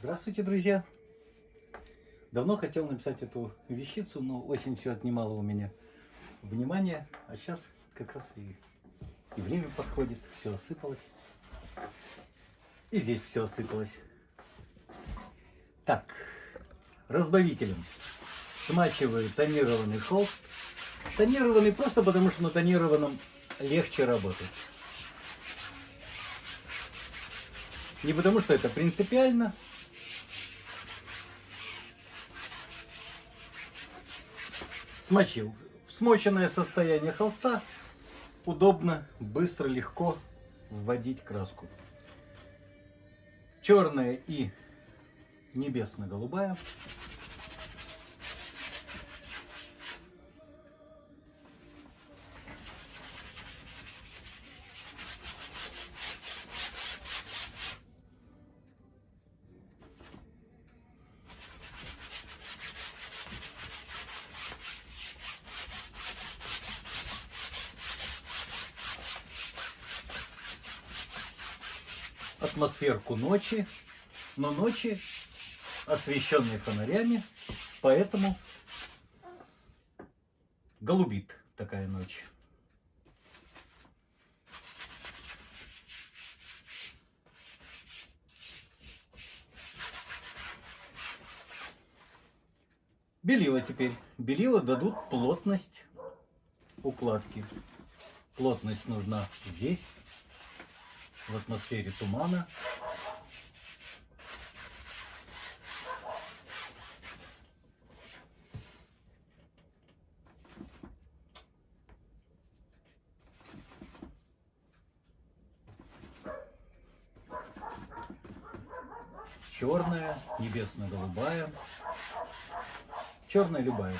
Здравствуйте, друзья! Давно хотел написать эту вещицу, но осень все отнимала у меня внимание, а сейчас как раз и, и время подходит, все осыпалось. И здесь все осыпалось. Так, разбавителем смачиваю тонированный холст. Тонированный просто потому, что на тонированном легче работать. Не потому, что это принципиально. Смочил. В смоченное состояние холста удобно, быстро, легко вводить краску. Черная и небесно-голубая. Атмосферку ночи, но ночи освещенные фонарями, поэтому голубит такая ночь. Белила теперь. Белила дадут плотность укладки. Плотность нужна здесь в атмосфере тумана. Черная, небесно-голубая, черная любая.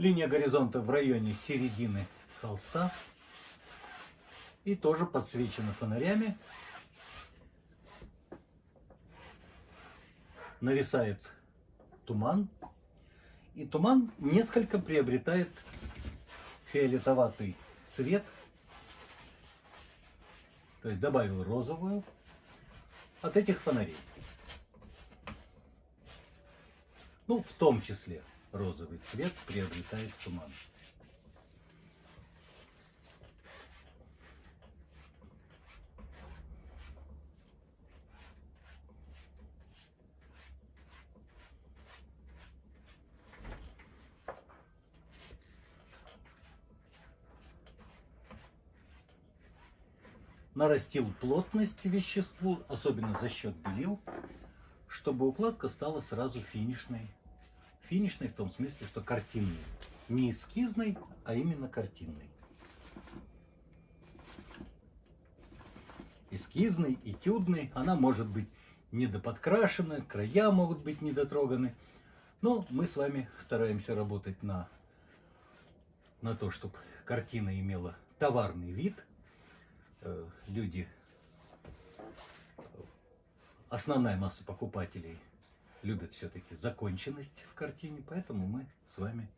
Линия горизонта в районе середины холста. И тоже подсвечена фонарями. Нависает туман. И туман несколько приобретает фиолетоватый цвет. То есть добавил розовую от этих фонарей. Ну, в том числе розовый цвет приобретает туман. нарастил плотность веществу, особенно за счет белил, чтобы укладка стала сразу финишной Финишный в том смысле, что картинный. Не эскизный, а именно картинный. Эскизный, этюдный, она может быть недоподкрашена, края могут быть недотроганы. Но мы с вами стараемся работать на, на то, чтобы картина имела товарный вид. Э, люди, основная масса покупателей – любят все-таки законченность в картине, поэтому мы с вами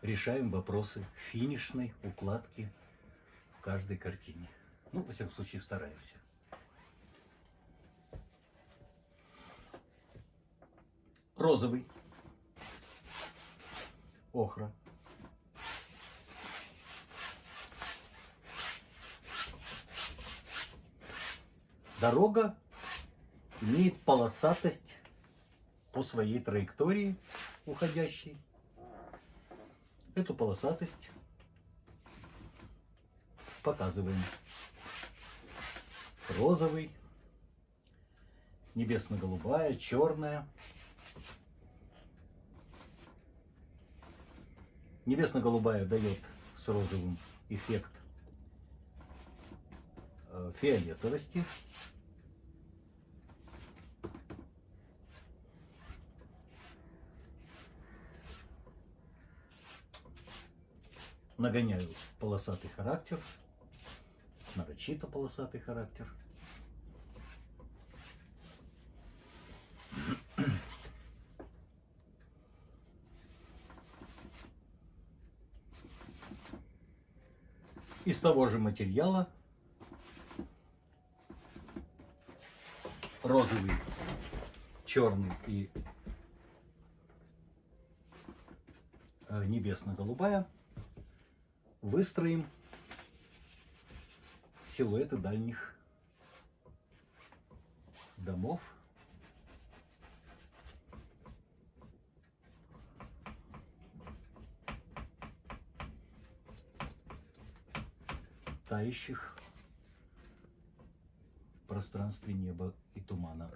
решаем вопросы финишной укладки в каждой картине. Ну, во всяком случае, стараемся. Розовый. Охра. Дорога имеет полосатость по своей траектории уходящей. эту полосатость показываем. Розовый, небесно-голубая, черная. Небесно-голубая дает с розовым эффект э, фиолетовости. Нагоняю полосатый характер, нарочито полосатый характер. Из того же материала розовый, черный и э, небесно-голубая выстроим силуэты дальних домов. тающих в пространстве неба и тумана.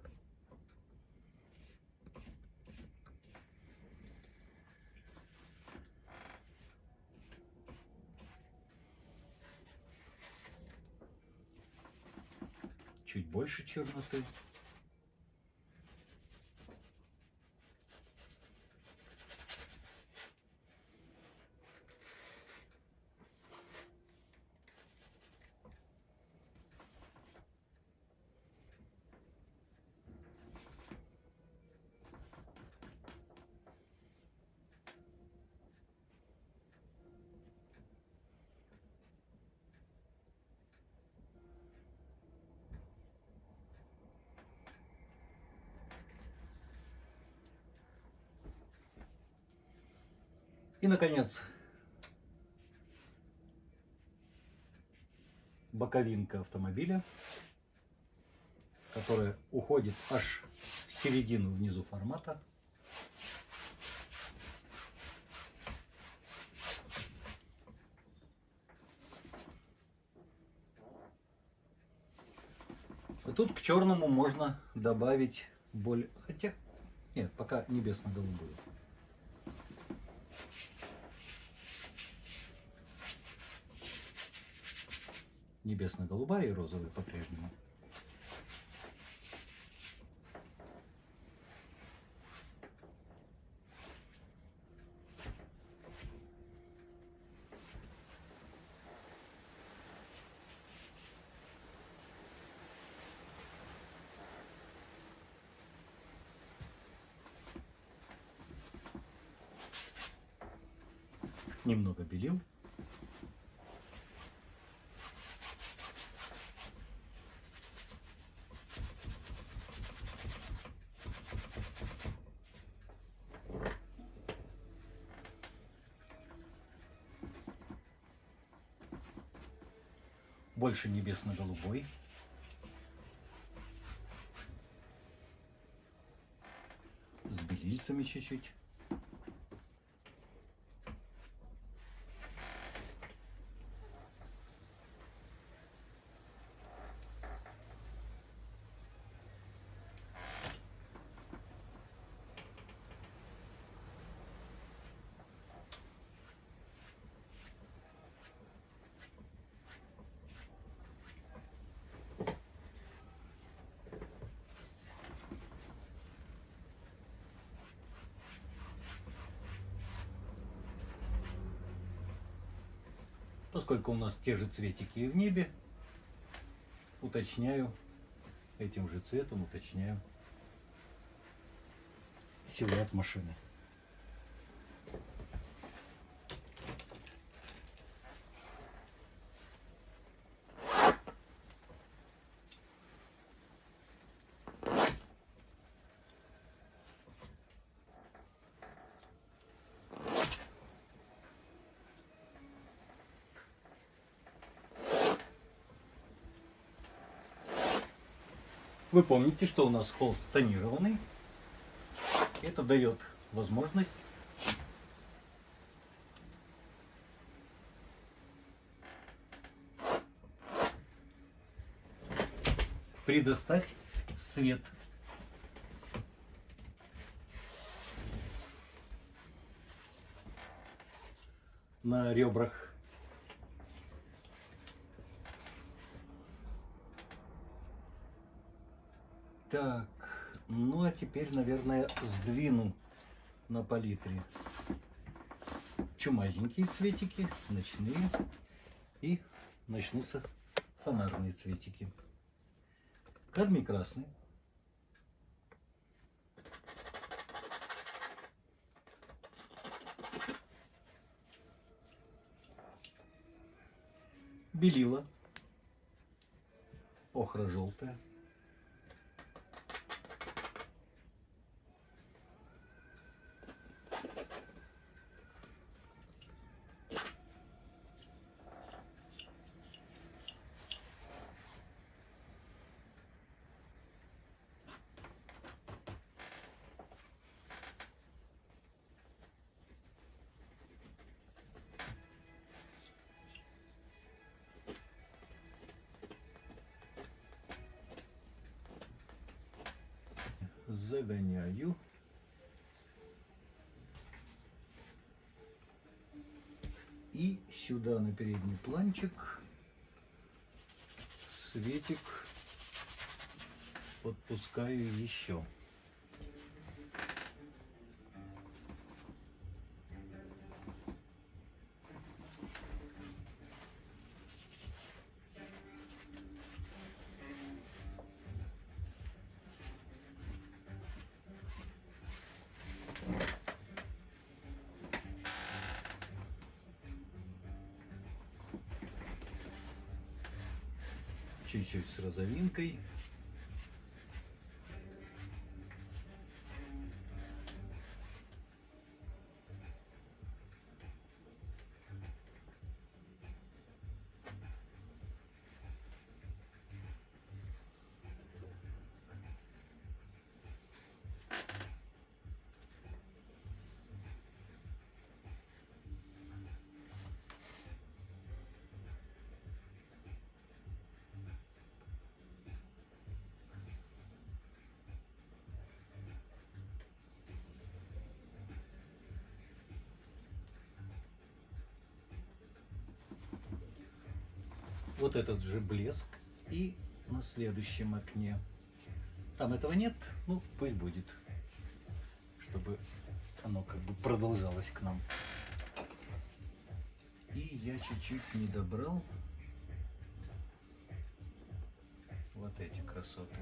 Больше черноты. И, наконец, боковинка автомобиля, которая уходит аж в середину внизу формата. И тут к черному можно добавить более... Хотя, нет, пока небесно-голубую. Небесно-голубая и розовая по-прежнему. Немного белил. Больше небесно-голубой. С белильцами чуть-чуть. Поскольку у нас те же цветики и в небе, уточняю этим же цветом, уточняю силуэт машины. Вы помните, что у нас холст тонированный. Это дает возможность предоставить свет. на ребрах Так, ну а теперь, наверное, сдвину на палитре чумазенькие цветики, ночные и начнутся фонарные цветики. Кадмий красный. Белила. Охра желтая. Загоняю. И сюда на передний планчик светик подпускаю еще. Чуть-чуть с розовинкой. Вот этот же блеск и на следующем окне. Там этого нет, ну пусть будет, чтобы оно как бы продолжалось к нам. И я чуть-чуть не добрал вот эти красоты.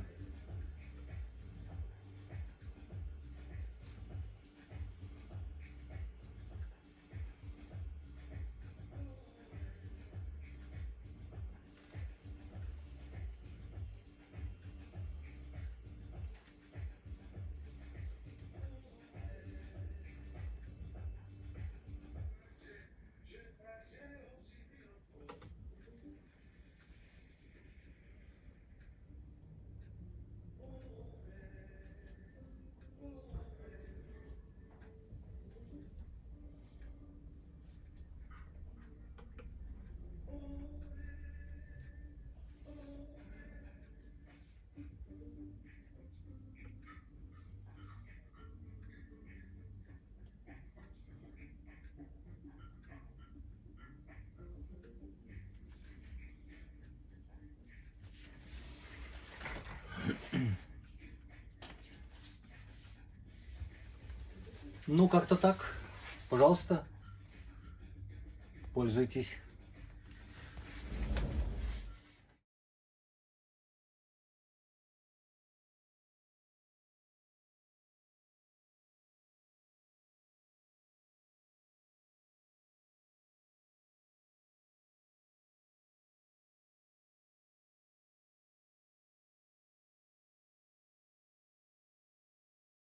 Ну, как-то так. Пожалуйста, пользуйтесь.